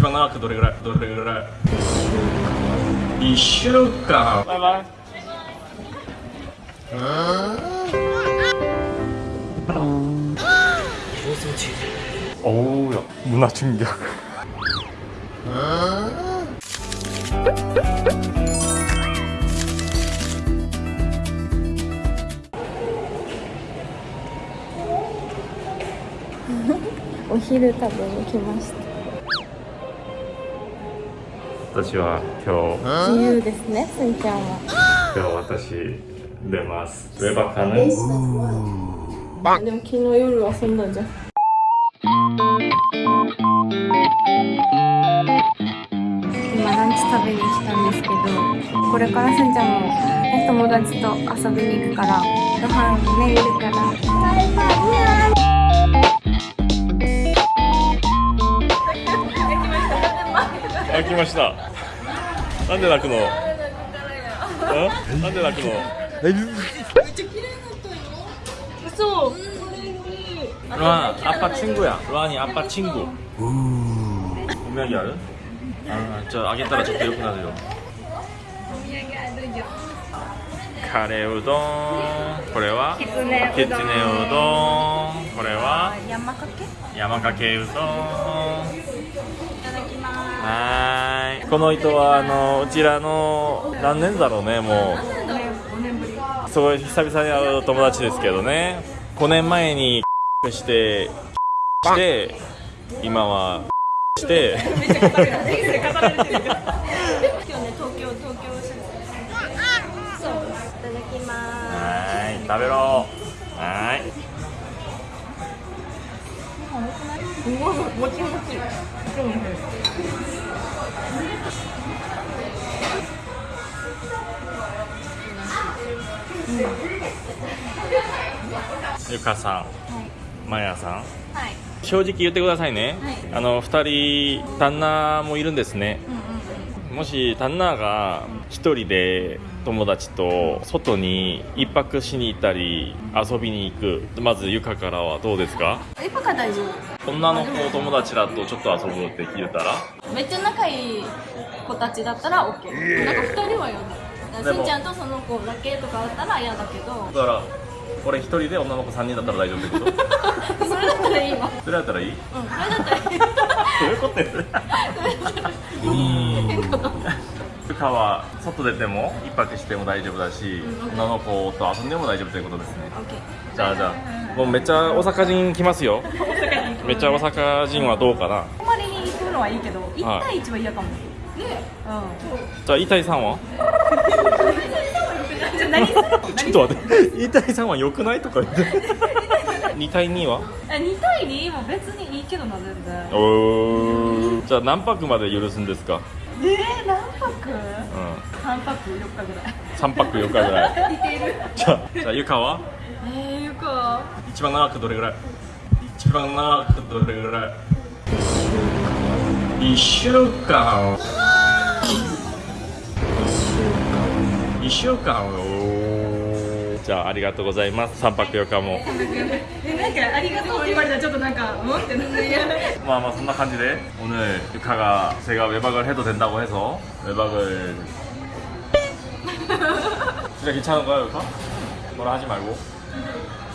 一番長くどれぐらいどれぐらい1週間バイバイ어우 야 문화 충격 오お昼食べに来ました 私は今日。自由ですねすんちゃんは。今日私出ます。ウェバカヌでも昨日夜遊んだじゃん。今ランチ食べに来たんですけどこれからすんちゃんも、ね、友達と遊びに行くからご飯ねいるから開きましたなんで泣くのえなんで泣くのそう 루안 아빠 친구야 루안이 아빠 친구 분명히 알아? 아, 저 아겠다라 저 기록 나세요 카레 우동 これはきつねきつねうどんこれは山かけ山かけ この人はあのうちらの何年だろうねもす5年ぶりう。すごい久々に会う友達ですけどね。5年前にしてして今はして。はーい食べろ。はい。もちもちゆかさんまやさん。はい。正直言ってくださいね、はい。あの2人旦那もいるんですね。もし旦那が1人で友達と外に一泊しに行ったり遊びに行く。まずゆかからはどうですか？えパカ大丈女の子友達らとちょっと遊ぶって聞いたら？夫めっちゃ仲いい子たちだったら OK なんか2人は嫌だでもすんちゃんとその子だけとかだったら嫌だけど。だから俺1人で女の子3人だったら大丈夫ってこと？それだったらいいわ。それだったらいい？うんそれだったらいい。どういうことやゆかは外出ても一泊しても大丈夫だし女の子と遊んでも大丈夫ということですね。じゃあじゃあもうめっちゃ大阪人来ますよ めっちゃ大阪人はどうかな。泊まりに行くのはいいけど1はい対1は嫌かも、ね。うん。じゃあ何するのちょっと待って。イタイさんは良くないとか言って。2対2は？え2対2も別にいいけどな全然。おー。じゃあ何泊まで許すんですか？えー、何泊？うん ?3 泊4日ぐらい。3泊4日ぐらい。似てる。じゃあじゃあゆかは？えー、よくは？一番長くどれぐらい？一番長くどれぐらい1週間1週間おーじゃあありがとうございます3泊4日もえなんかありがとうって言われたらちょっとなんかうんってなって뭐 아마 선나 간지래 오늘 유카가 제가 외박을 해도 된다고 해서 외박을 진짜 괜찮은가요 유카? 뭐라 하지 말고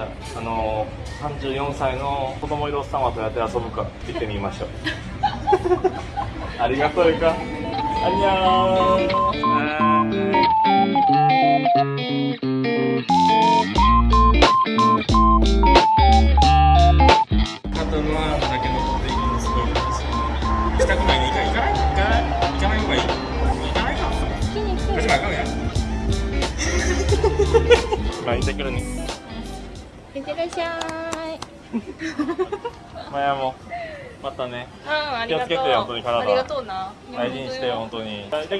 じゃあ、あのー、34歳の子供いるおっさんはどうやって遊ぶか見てみましょう。ありがとうか。あんにゃーん。カトルはだけ残っていくのすごい？したくないね行かない行かない行かない方がいい行かないか好きに来て始まるかや まあ行ってくるねいってらっしゃい。マヤもまたねうんありがとう。気をつけてよ本当に体ありがとうな。大事にしてよ本当に。はい行ってくる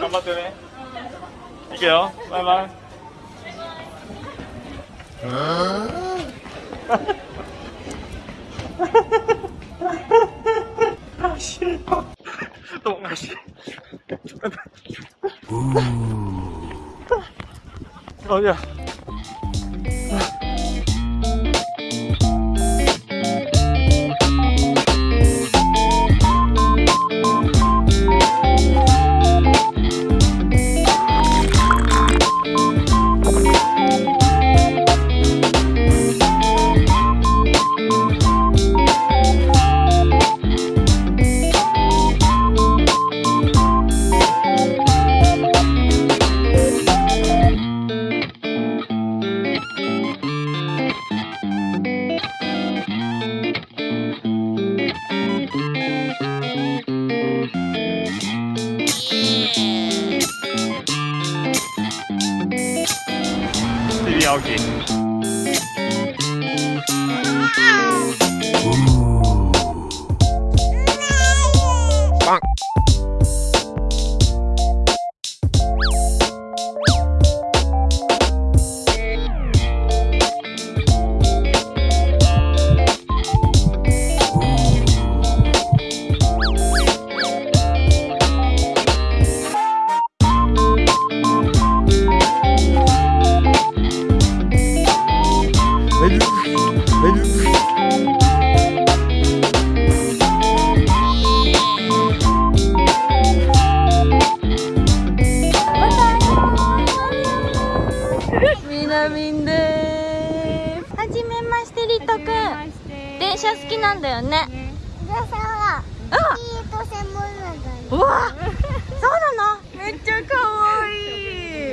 頑張ってね。行くよ。バイバイ。どうもし あ Okay. うわそうなのめっちゃかわい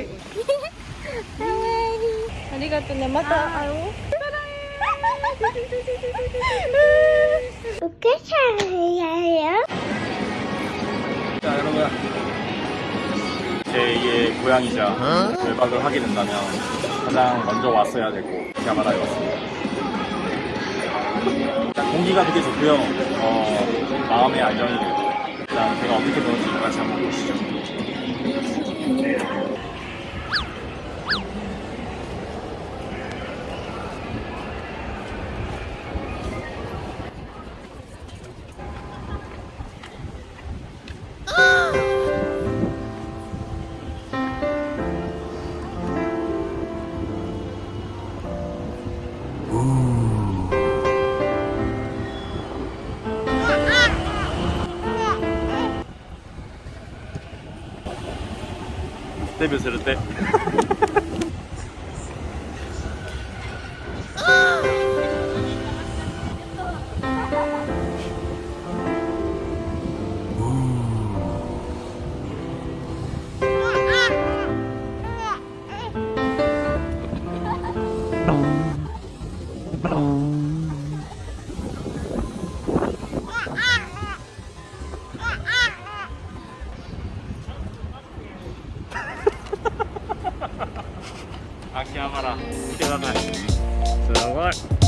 いかわいいありがとうねまた会おうお母さんやよ 자 여러분 제2의 고향이자 외박을 하게 된다면 가장 먼저 왔어야 되고 야마다에 왔습니다 일단 공기가 되게 좋고요 어, 마음의 안정이 되고 일단 제가 어떻게 노는지 같이 한번 보시죠 デビューするってから見てください。すごい。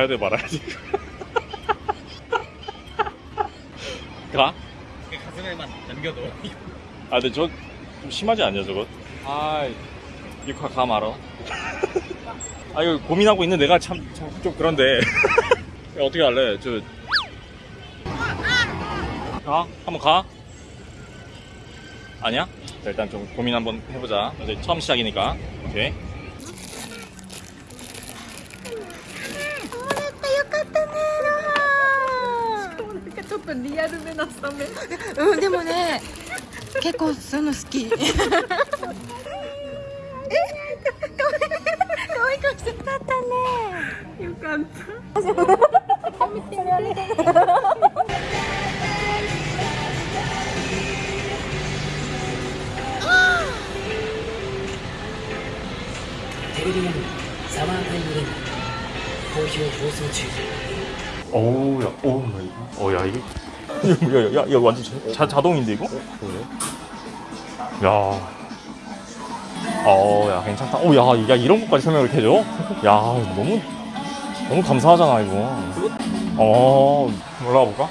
가야 돼 말아야지 가? 가슴에만 남겨둬. 아 근데 저 좀 심하지 않냐 저거? 아 이거 가 말어 아 이거 고민하고 있는 내가 참 좀 그런데 야, 어떻게 할래? 저 가? 한번 가? 아니야? 자, 일단 좀 고민 한번 해보자 이제 처음 시작이니까 오케이 リアルめなサメ。うんでもね結構そういうの好き。え可愛い。顔してたったねよかったテレビ番組「サマータイムレン好評放送中 어우, 야, 어우, 나 이거. 어, 야, 이게. 야, 야, 야, 야, 완전 자, 자, 자동인데, 이거? 야. 어, 야, 괜찮다. 어, 야, 야, 이런 것까지 설명을 이렇게 해줘? 야, 너무, 너무 감사하잖아, 이거. 어, 올라가 볼까?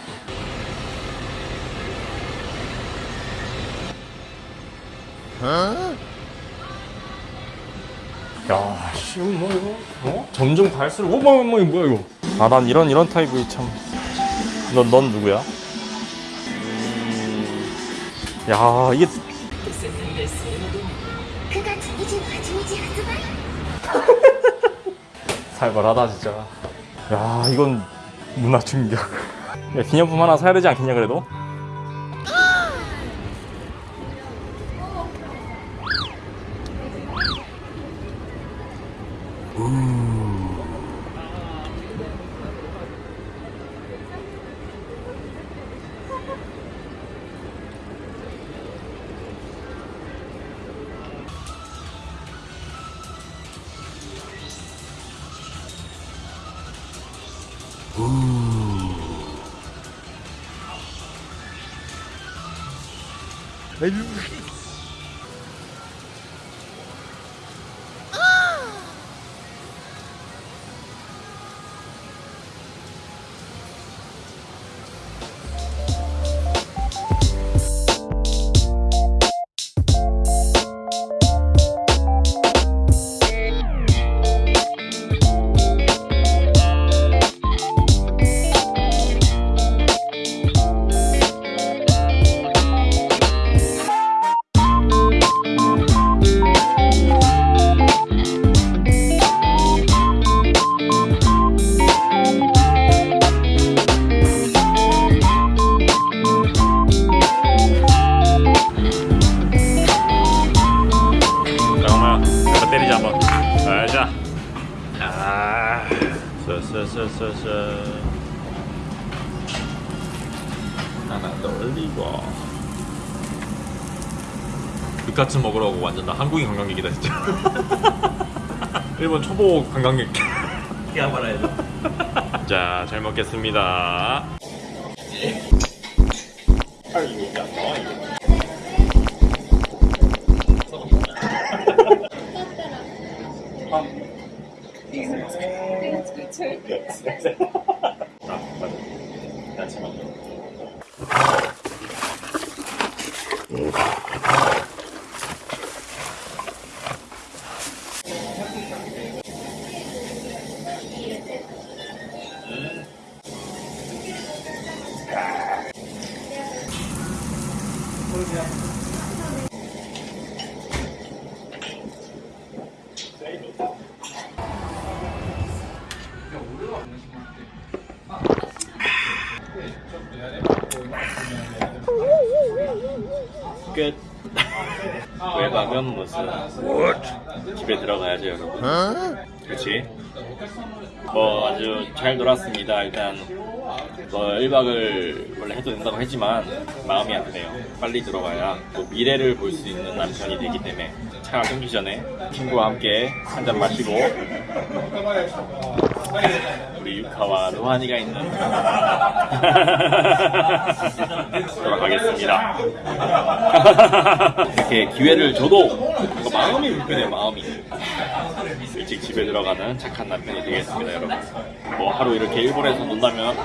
야, 씨, 이거 뭐 이거? 어? 점점 갈수록, 어, 뭐, 뭐, 뭐야 이거? 아난 이런 이런 타입이 참넌넌 넌 누구야? 음, 야 이게 살벌하다 진짜 야 이건 문화 충격 야, 기념품 하나 사야 되지 않겠냐 그래도? 음. Aí Ele 육가츠 먹으라고 완전 나 한국인 관광객이다 진짜. 일본 초보 관광객. 야 말아야 돼. 자, 잘 먹겠습니다. 아이고, 야, 나와 이거. 아, 외박은 무슨 집에 들어가야죠 여러분. 그렇지. 뭐 아주 잘 놀았습니다. 일단 뭐 1박을 원래 해도 된다고 했지만 마음이 안 드네요. 빨리 들어가야 또 미래를 볼 수 있는 남편이 되기 때문에 차가 끊기 전에 친구와 함께 한 잔 마시고 우리 유카와 로하니가 있는 돌아가겠습니다. 이렇게 기회를 줘도 마음이 불편해요, 마음이. 일찍 집에 들어가는 착한 남편이 되겠습니다, 여러분. 뭐 하루 이렇게 일본에서 논다면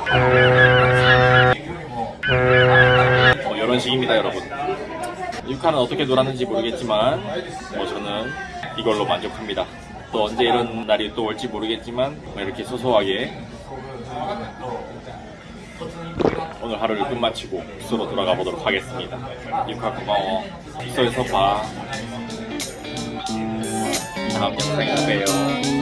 뭐 이런 식입니다, 여러분. 유카는 어떻게 놀았는지 모르겠지만 뭐 저는 이걸로 만족합니다. 또 언제 이런 날이 또 올지 모르겠지만 뭐 이렇게 소소하게 오늘 하루를 끝마치고 숙소로 돌아가 보도록 하겠습니다. 유카 고마워. 숙소에서 봐. 다음 영상에서 봬요.